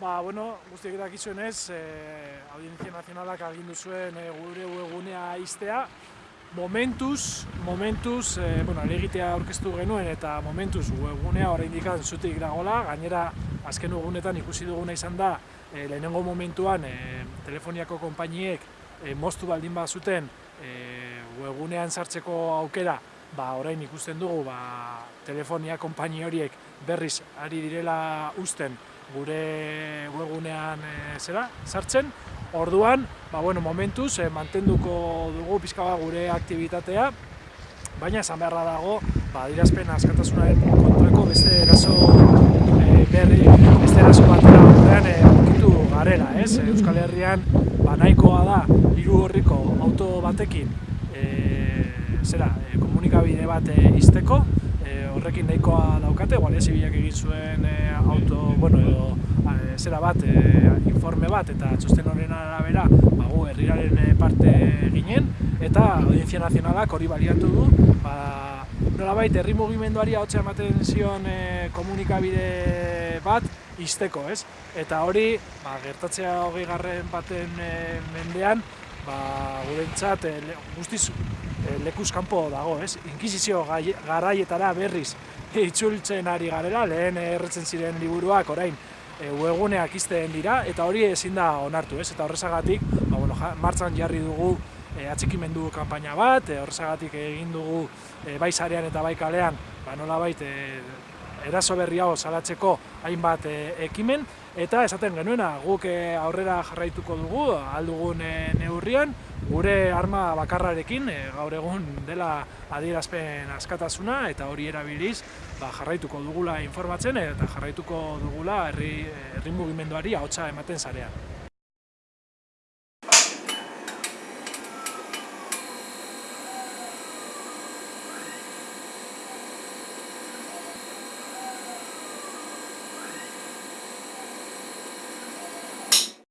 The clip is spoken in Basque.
Ba, bueno, guztiak dakizuenez, e, Audientzia Nazionalak agindu zuen e, gure webgunea iztea. Momentuz, momentuz, e, bueno, alegitea aurkeztu genuen eta momentuz webgunea oraindik zutik dagola, gainera azken egunetan ikusi duguna izan da e, lehenengo momentuan e, telefoniako konpainiek e, moztu baldin bat zuten e, webgunean sartzeko aukera ba, orain ikusten dugu ba, telefonia konpaini horiek berriz ari direla usten gure webgunean e, zera, sartzen. Orduan, ba, bueno, momentuz, e, mantenduko dugu pizka bat gure aktivitatea, baina esan beharra dago, ba, dirazpen askatasunaren kontrako beste eraso e, berri, beste eraso batera horrean e, garela, ez? Euskal Herrian, ba, nahikoa da, hiru horriko auto batekin, e, zera, komunikabide bat e, izteko, e, horrekin nahikoa daukate, Guardia Zibilak egin zuen e, auto, bueno, edo e, zera bat, e, informe bat, eta txosten horren arabera, bagu herriraren e, parte ginen, eta Audientzia Nazionalak hori baliatu du, ba, nolabait, herri mugimenduari hau ematen zion e, komunikabide bat, izteko, ez? Eta hori, ba, gertatzea hogei garren baten e, mendean, ba, gurentzat e, guztiz e, lekuz kanpo dago, ez? Inkizizio garaietara berriz itzultzen ari garela, lehen erretzen ziren liburuak orain e, ueguneak izten dira, eta hori ezin da onartu, ez? Eta horrezagatik, ba, bueno, martzan jarri dugu e, atxikimendu kanpaina bat, e, horrezagatik egin dugu e, bai zarean eta bai kalean, ba, nola bait, e, eraso berri hau salatzeko hainbat e, ekimen, eta esaten genuena guk e, aurrera jarraituko dugu, aldugun e, neurrian, gure arma bakarrarekin gaur egun dela adierazpen askatasuna eta hori erabiliz ba, jarraituko dugula informatzen eta jarraituko dugula herri, herri mugimenduari ahotsa ematen zarean.